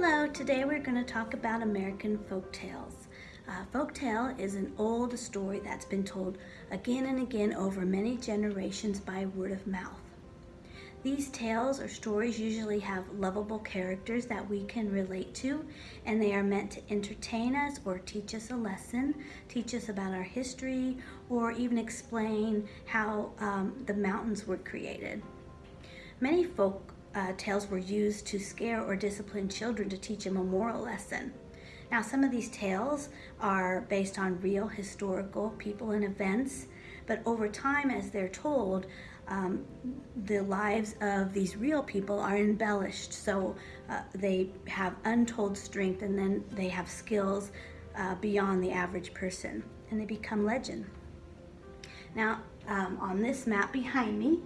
Hello, today we're going to talk about American folk tales. Uh, folk tale is an old story that's been told again and again over many generations by word of mouth. These tales or stories usually have lovable characters that we can relate to and they are meant to entertain us or teach us a lesson, teach us about our history, or even explain how um, the mountains were created. Many folk uh, tales were used to scare or discipline children to teach them a moral lesson. Now, some of these tales are based on real historical people and events, but over time, as they're told, um, the lives of these real people are embellished. So uh, they have untold strength and then they have skills uh, beyond the average person and they become legend. Now, um, on this map behind me,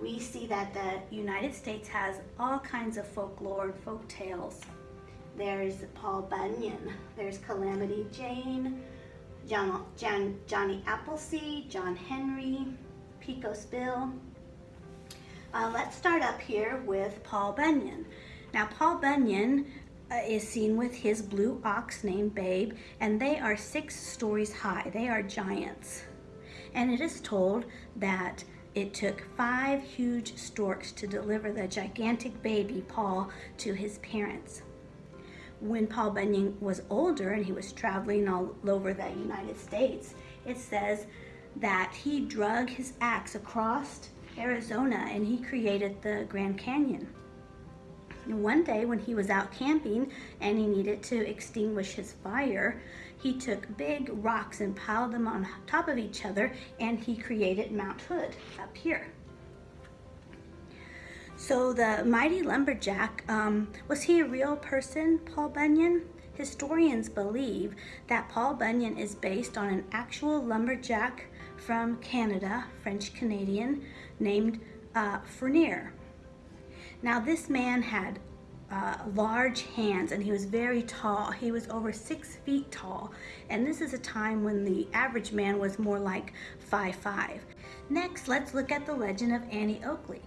we see that the United States has all kinds of folklore and folk tales. There's Paul Bunyan, there's Calamity Jane, John, John, Johnny Appleseed, John Henry, Pecos Bill. Uh, let's start up here with Paul Bunyan. Now Paul Bunyan uh, is seen with his blue ox named Babe and they are six stories high. They are giants. And it is told that it took five huge storks to deliver the gigantic baby Paul to his parents. When Paul Bunyan was older and he was traveling all over the United States, it says that he drug his axe across Arizona and he created the Grand Canyon. One day when he was out camping and he needed to extinguish his fire, he took big rocks and piled them on top of each other and he created Mount Hood up here. So the mighty lumberjack, um, was he a real person, Paul Bunyan? Historians believe that Paul Bunyan is based on an actual lumberjack from Canada, French Canadian, named uh, Fournier. Now this man had uh, large hands and he was very tall. He was over six feet tall. And this is a time when the average man was more like five five. Next, let's look at the legend of Annie Oakley.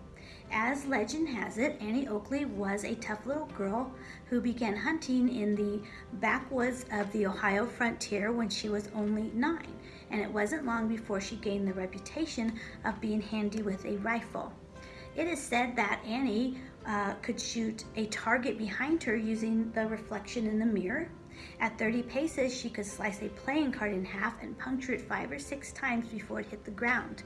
As legend has it, Annie Oakley was a tough little girl who began hunting in the backwoods of the Ohio frontier when she was only nine. And it wasn't long before she gained the reputation of being handy with a rifle. It is said that Annie uh, could shoot a target behind her using the reflection in the mirror. At 30 paces, she could slice a playing card in half and puncture it five or six times before it hit the ground.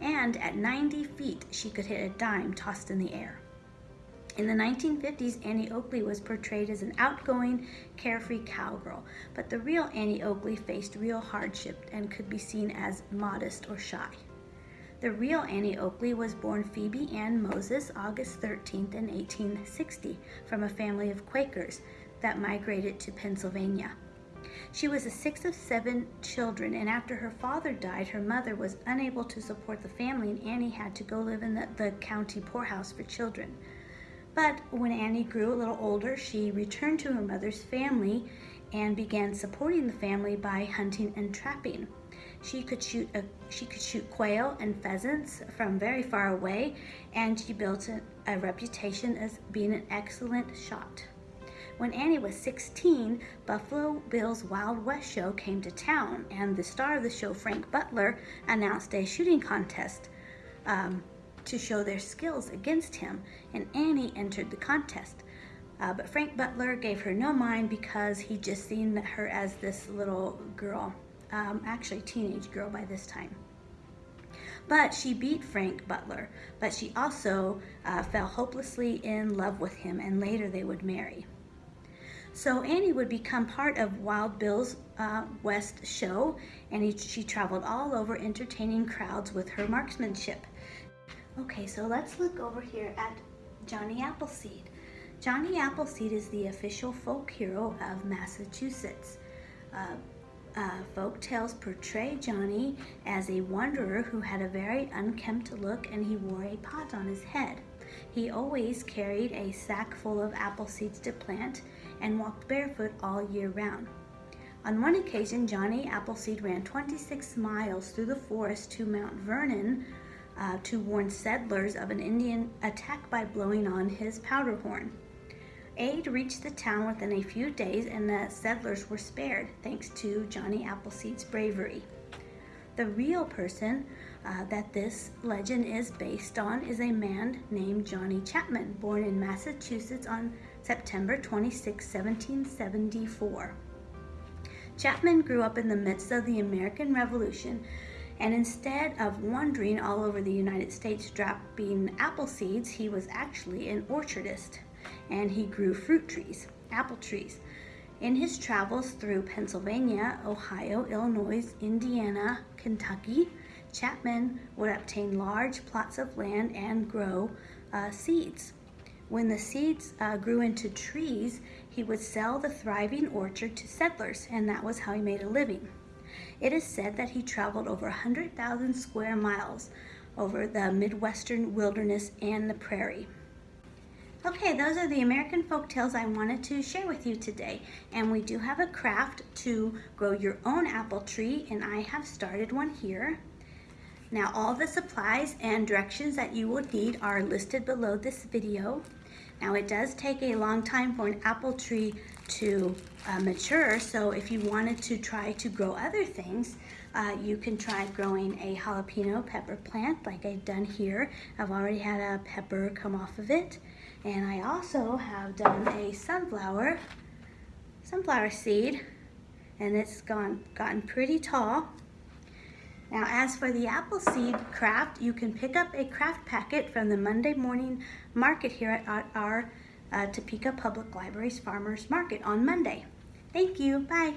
And at 90 feet, she could hit a dime tossed in the air. In the 1950s, Annie Oakley was portrayed as an outgoing, carefree cowgirl, but the real Annie Oakley faced real hardship and could be seen as modest or shy. The real Annie Oakley was born Phoebe Ann Moses August 13th in 1860 from a family of Quakers that migrated to Pennsylvania. She was the sixth of seven children, and after her father died, her mother was unable to support the family, and Annie had to go live in the, the county poorhouse for children. But when Annie grew a little older, she returned to her mother's family and began supporting the family by hunting and trapping. She could shoot a, she could shoot quail and pheasants from very far away, and she built a, a reputation as being an excellent shot. When Annie was 16, Buffalo Bill's Wild West show came to town, and the star of the show, Frank Butler, announced a shooting contest um, to show their skills against him, and Annie entered the contest. Uh, but Frank Butler gave her no mind because he just seen her as this little girl um, actually teenage girl by this time. But she beat Frank Butler, but she also uh, fell hopelessly in love with him and later they would marry. So Annie would become part of Wild Bill's uh, West show and he, she traveled all over entertaining crowds with her marksmanship. Okay, so let's look over here at Johnny Appleseed. Johnny Appleseed is the official folk hero of Massachusetts. Uh, uh, folk tales portray Johnny as a wanderer who had a very unkempt look and he wore a pot on his head. He always carried a sack full of apple seeds to plant and walked barefoot all year round. On one occasion, Johnny Appleseed ran 26 miles through the forest to Mount Vernon uh, to warn settlers of an Indian attack by blowing on his powder horn. Aid reached the town within a few days and the settlers were spared thanks to Johnny Appleseed's bravery. The real person uh, that this legend is based on is a man named Johnny Chapman, born in Massachusetts on September 26, 1774. Chapman grew up in the midst of the American Revolution and instead of wandering all over the United States dropping apple seeds, he was actually an orchardist and he grew fruit trees, apple trees. In his travels through Pennsylvania, Ohio, Illinois, Indiana, Kentucky, Chapman would obtain large plots of land and grow uh, seeds. When the seeds uh, grew into trees, he would sell the thriving orchard to settlers, and that was how he made a living. It is said that he traveled over 100,000 square miles over the Midwestern wilderness and the prairie. Okay, those are the American folk tales I wanted to share with you today. And we do have a craft to grow your own apple tree, and I have started one here. Now all the supplies and directions that you will need are listed below this video. Now it does take a long time for an apple tree to uh, mature, so if you wanted to try to grow other things, uh, you can try growing a jalapeno pepper plant like I've done here. I've already had a pepper come off of it. And I also have done a sunflower, sunflower seed, and it's gone gotten pretty tall. Now as for the apple seed craft, you can pick up a craft packet from the Monday morning market here at our uh, Topeka Public Library's Farmers Market on Monday. Thank you, bye.